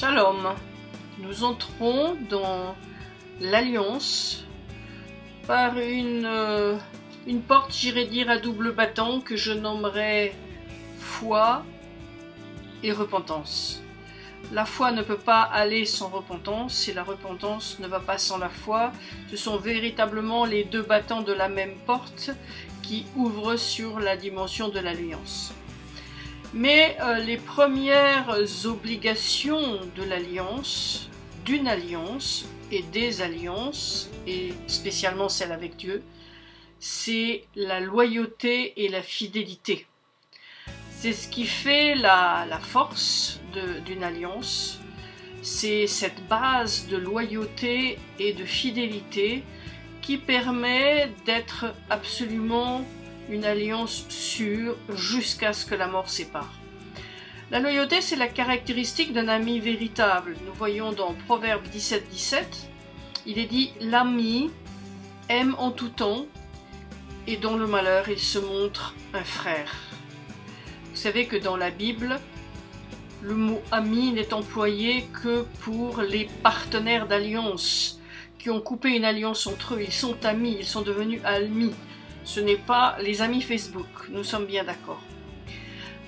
Shalom. Nous entrons dans l'alliance par une, euh, une porte, j'irais dire, à double battant que je nommerai foi et repentance. La foi ne peut pas aller sans repentance et la repentance ne va pas sans la foi. Ce sont véritablement les deux battants de la même porte qui ouvrent sur la dimension de l'alliance. Mais euh, les premières obligations de l'alliance, d'une alliance et des alliances, et spécialement celle avec Dieu, c'est la loyauté et la fidélité. C'est ce qui fait la, la force d'une alliance, c'est cette base de loyauté et de fidélité qui permet d'être absolument une alliance sûre jusqu'à ce que la mort sépare. La loyauté, c'est la caractéristique d'un ami véritable. Nous voyons dans Proverbe 17, 17, il est dit « L'ami aime en tout temps, et dans le malheur, il se montre un frère. » Vous savez que dans la Bible, le mot ami n'est employé que pour les partenaires d'alliance qui ont coupé une alliance entre eux. Ils sont amis, ils sont devenus amis ce n'est pas les amis Facebook, nous sommes bien d'accord.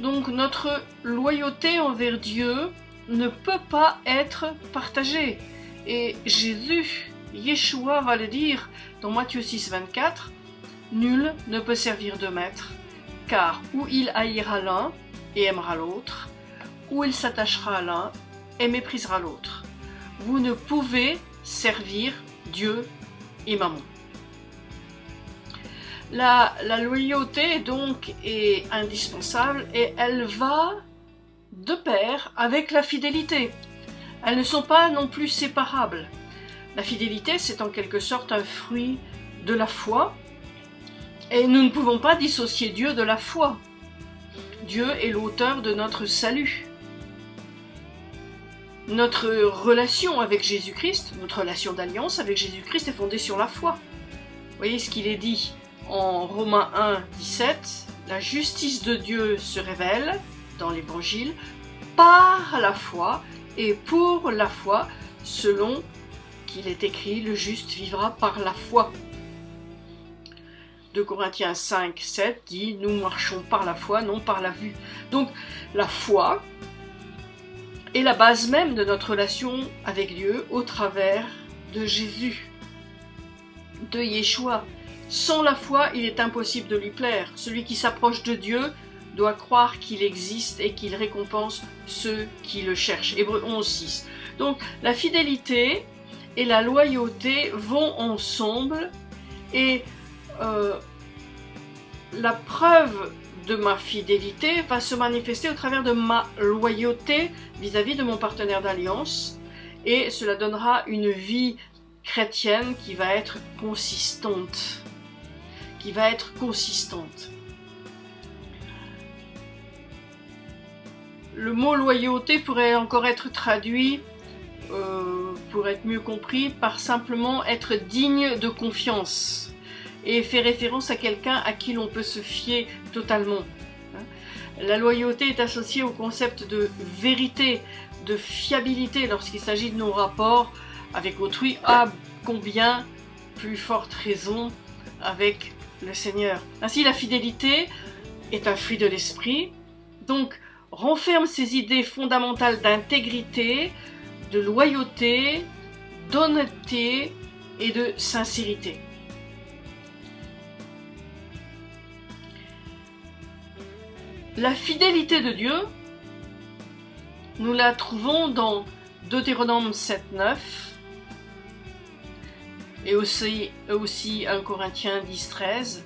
Donc notre loyauté envers Dieu ne peut pas être partagée. Et Jésus, Yeshua va le dire dans Matthieu 6, 24, Nul ne peut servir de maître, car ou il haïra l'un et aimera l'autre, ou il s'attachera à l'un et méprisera l'autre. Vous ne pouvez servir Dieu et Maman. La, loyauté donc est indispensable et elle va de pair avec la fidélité. Elles ne sont pas non plus séparables. La fidélité, c'est en quelque sorte un fruit de la foi et nous ne pouvons pas dissocier Dieu de la foi. Dieu est l'auteur de notre salut. Notre relation avec Jésus-Christ, notre relation d'alliance avec Jésus-Christ est fondée sur la foi. Vous voyez ce qu'il est dit en Romains 1, 17, la justice de Dieu se révèle dans l'Évangile par la foi et pour la foi, selon qu'il est écrit, le juste vivra par la foi. De Corinthiens 5, 7 dit, nous marchons par la foi, non par la vue. Donc la foi est la base même de notre relation avec Dieu au travers de Jésus, de Yeshua, sans la foi, il est impossible de lui plaire. Celui qui s'approche de Dieu doit croire qu'il existe et qu'il récompense ceux qui le cherchent. Hébreu 11, 6. Donc la fidélité et la loyauté vont ensemble et euh, la preuve de ma fidélité va se manifester au travers de ma loyauté vis-à-vis -vis de mon partenaire d'alliance et cela donnera une vie chrétienne qui va être consistante qui va être consistante. Le mot loyauté pourrait encore être traduit, euh, pour être mieux compris, par simplement être digne de confiance et fait référence à quelqu'un à qui l'on peut se fier totalement. Hein. La loyauté est associée au concept de vérité, de fiabilité lorsqu'il s'agit de nos rapports avec autrui, à combien plus forte raison avec le Seigneur. Ainsi, la fidélité est un fruit de l'esprit, donc renferme ces idées fondamentales d'intégrité, de loyauté, d'honnêteté et de sincérité. La fidélité de Dieu, nous la trouvons dans Deutéronome 7.9, et aussi, aussi 1 Corinthiens 10, 13,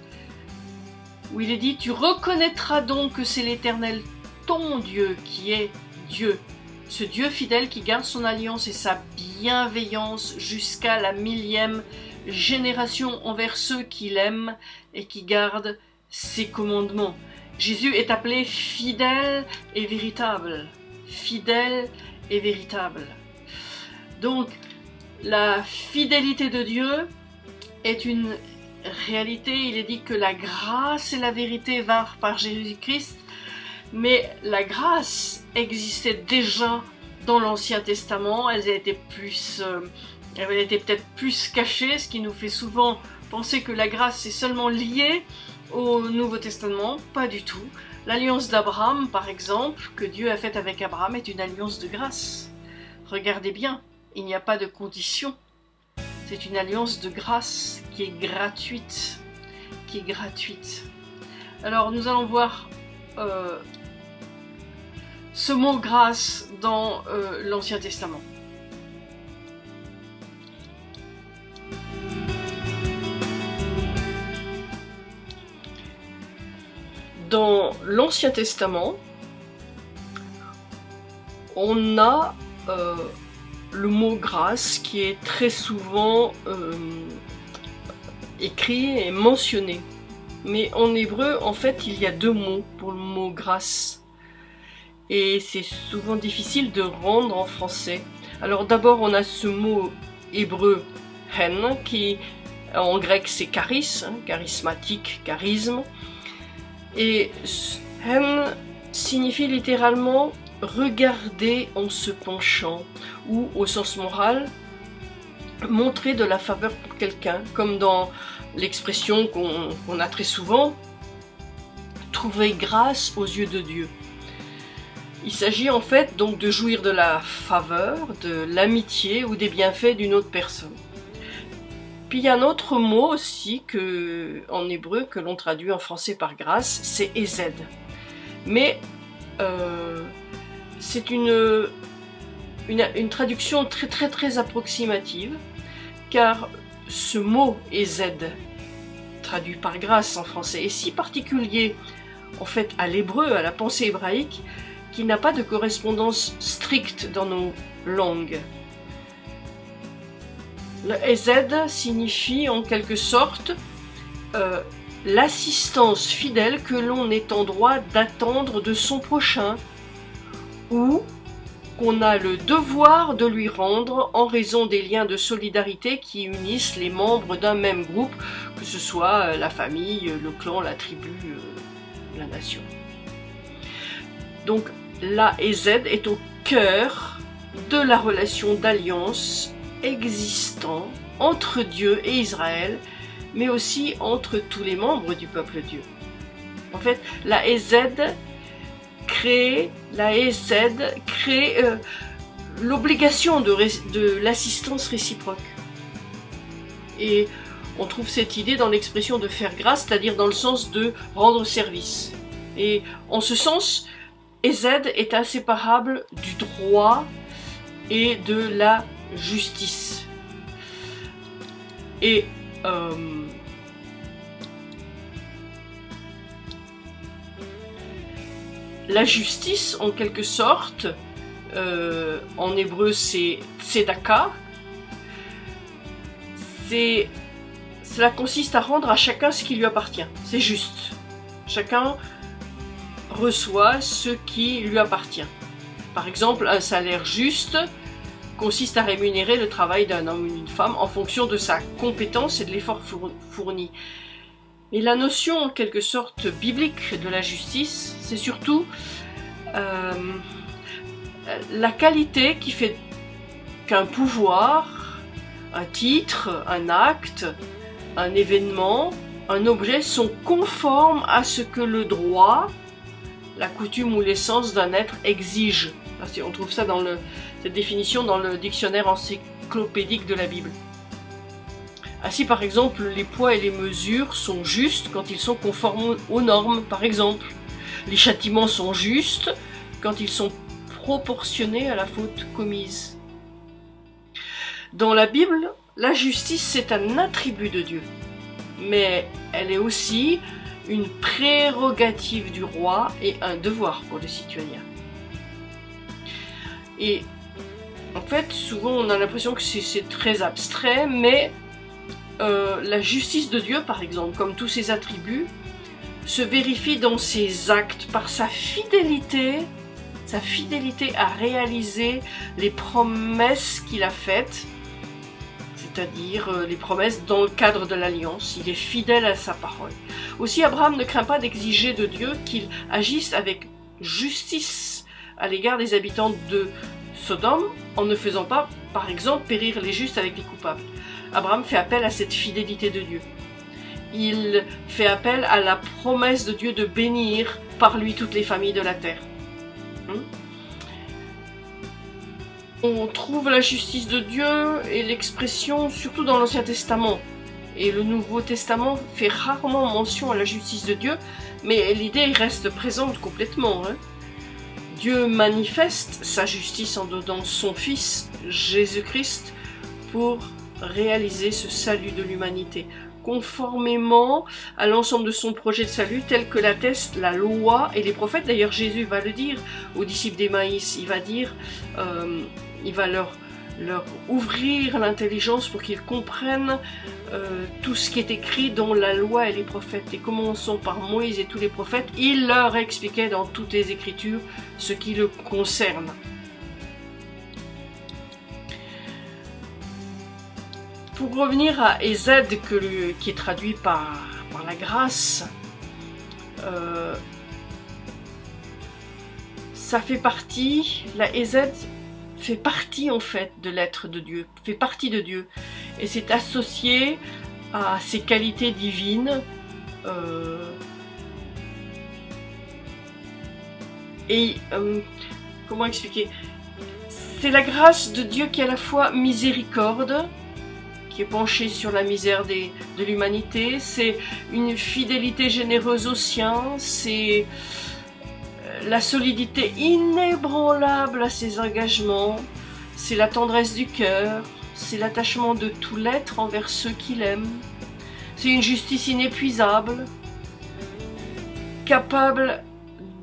où il est dit Tu reconnaîtras donc que c'est l'Éternel ton Dieu qui est Dieu, ce Dieu fidèle qui garde son alliance et sa bienveillance jusqu'à la millième génération envers ceux qu'il aime et qui gardent ses commandements. Jésus est appelé fidèle et véritable. Fidèle et véritable. Donc, la fidélité de Dieu est une réalité. Il est dit que la grâce et la vérité vinrent par Jésus-Christ, mais la grâce existait déjà dans l'Ancien Testament, elles étaient plus, euh, étaient peut-être plus cachées, ce qui nous fait souvent penser que la grâce est seulement liée au Nouveau Testament. Pas du tout. L'alliance d'Abraham, par exemple, que Dieu a faite avec Abraham, est une alliance de grâce. Regardez bien, il n'y a pas de condition. C'est une alliance de grâce qui est gratuite. Qui est gratuite. Alors nous allons voir euh, ce mot grâce dans euh, l'Ancien Testament. Dans l'Ancien Testament, on a euh, le mot grâce qui est très souvent euh, écrit et mentionné. Mais en hébreu, en fait, il y a deux mots pour le mot grâce et c'est souvent difficile de rendre en français. Alors d'abord on a ce mot hébreu hen qui en grec c'est charis, hein, charismatique, charisme. Et hen signifie littéralement regarder en se penchant ou au sens moral montrer de la faveur pour quelqu'un comme dans l'expression qu'on a très souvent trouver grâce aux yeux de Dieu. Il s'agit en fait donc de jouir de la faveur, de l'amitié ou des bienfaits d'une autre personne. Puis il y a un autre mot aussi que, en hébreu que l'on traduit en français par grâce, c'est ezed. Mais euh, c'est une, traduction très très très approximative, car ce mot ezed, traduit par grâce en français, est si particulier en fait à l'hébreu, à la pensée hébraïque, qui n'a pas de correspondance stricte dans nos langues. Le EZ signifie en quelque sorte euh, l'assistance fidèle que l'on est en droit d'attendre de son prochain ou qu'on a le devoir de lui rendre en raison des liens de solidarité qui unissent les membres d'un même groupe, que ce soit euh, la famille, le clan, la tribu, euh, la nation. Donc la et Z est au cœur de la relation d'alliance existant entre Dieu et Israël, mais aussi entre tous les membres du peuple Dieu. En fait, la EZ crée, la EZ crée euh, l'obligation de, l'assistance réciproque. Et on trouve cette idée dans l'expression de faire grâce, c'est-à-dire dans le sens de rendre service. Et en ce sens, et Z est inséparable du droit et de la justice. Et euh, la justice, en quelque sorte, euh, en hébreu c'est tzedaka, cela consiste à rendre à chacun ce qui lui appartient. C'est juste. Chacun reçoit ce qui lui appartient. Par exemple, un salaire juste consiste à rémunérer le travail d'un homme ou d'une femme en fonction de sa compétence et de l'effort fourni. Mais la notion en quelque sorte biblique de la justice, c'est surtout euh, la qualité qui fait qu'un pouvoir, un titre, un acte, un événement, un objet sont conformes à ce que le droit, la coutume ou l'essence d'un être exige. On trouve ça dans cette définition dans le dictionnaire encyclopédique de la Bible. Ainsi, par exemple, les poids et les mesures sont justes quand ils sont conformes aux normes, par exemple. Les châtiments sont justes quand ils sont proportionnés à la faute commise. Dans la Bible, la justice, c'est un attribut de Dieu. Mais elle est aussi une prérogative du roi et un devoir pour le citoyen. Et en fait, souvent on a l'impression que c'est très abstrait, mais euh, la justice de Dieu, par exemple, comme tous ses attributs, se vérifie dans ses actes par sa fidélité, sa fidélité à réaliser les promesses qu'il a faites c'est-à-dire euh, les promesses dans le cadre de l'alliance. Il est fidèle à sa parole. Aussi, Abraham ne craint pas d'exiger de Dieu qu'il agisse avec justice à l'égard des habitants de Sodome en ne faisant pas, par exemple, périr les justes avec les coupables. Abraham fait appel à cette fidélité de Dieu. Il fait appel à la promesse de Dieu de bénir par lui toutes les familles de la terre. Hmm? On trouve la justice de Dieu et l'expression surtout dans l'Ancien Testament. Et le Nouveau Testament fait rarement mention à la justice de Dieu, mais l'idée reste présente complètement. Hein. Dieu manifeste sa justice en donnant son Fils, Jésus-Christ, pour réaliser ce salut de l'humanité, conformément à l'ensemble de son projet de salut tel que l'attestent la loi et les prophètes. D'ailleurs, Jésus va le dire aux disciples d'Emmaïs, il va dire, euh, leur ouvrir l'intelligence pour qu'ils comprennent euh, tout ce qui est écrit dans la loi et les prophètes. Et commençons par Moïse et tous les prophètes, il leur expliquait dans toutes les écritures ce qui le concerne. Pour revenir à Ezed, qui est traduit par, la grâce, euh, ça fait partie, la Ezed fait partie en fait de l'être de Dieu, fait partie de Dieu. Et c'est associé à ses qualités divines. Euh, et euh, comment expliquer? C'est la grâce de Dieu qui est à la fois miséricorde, qui est penchée sur la misère de l'humanité, c'est une fidélité généreuse aux siens, c'est la solidité inébranlable à ses engagements, c'est la tendresse du cœur, c'est l'attachement de tout l'être envers ceux qu'il aime, c'est une justice inépuisable, capable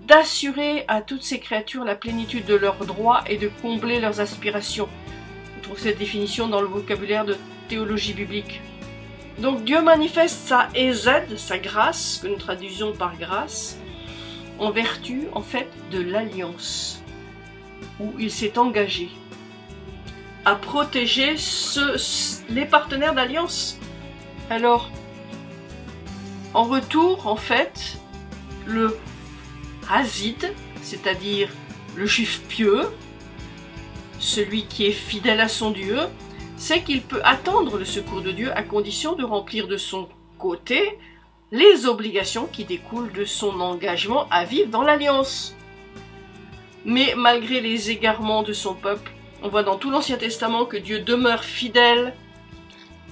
d'assurer à toutes ces créatures la plénitude de leurs droits et de combler leurs aspirations. On trouve cette définition dans le vocabulaire de théologie biblique. Donc Dieu manifeste sa EZ, sa grâce, que nous traduisons par grâce, en vertu en fait de l'alliance où il s'est engagé à protéger les partenaires d'alliance. Alors, en retour, en fait, le Hazid, c'est-à-dire le juif pieux, celui qui est fidèle à son Dieu, sait qu'il peut attendre le secours de Dieu à condition de remplir de son côté les obligations qui découlent de son engagement à vivre dans l'alliance. Mais malgré les égarements de son peuple, on voit dans tout l'Ancien Testament que Dieu demeure fidèle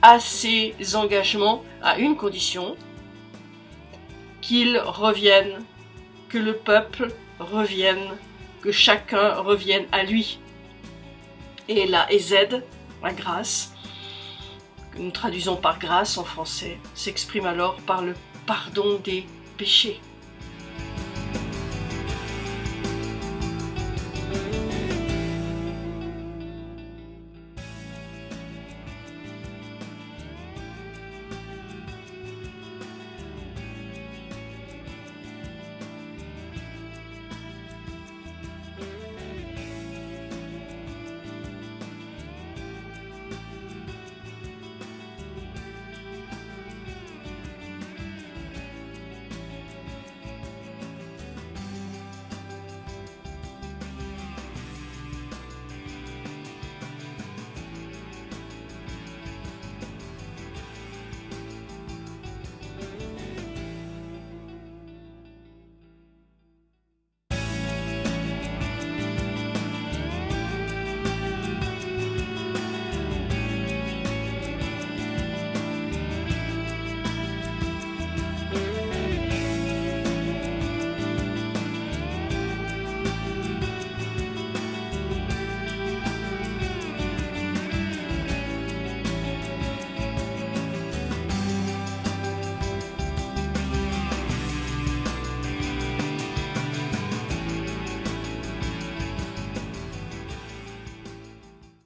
à ses engagements à une condition, qu'il revienne, que le peuple revienne, que chacun revienne à lui. Et la EZ, la grâce, que nous traduisons par grâce en français, s'exprime alors par le pardon des péchés.